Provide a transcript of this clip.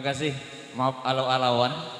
Kasih. Maaf alau-alauan.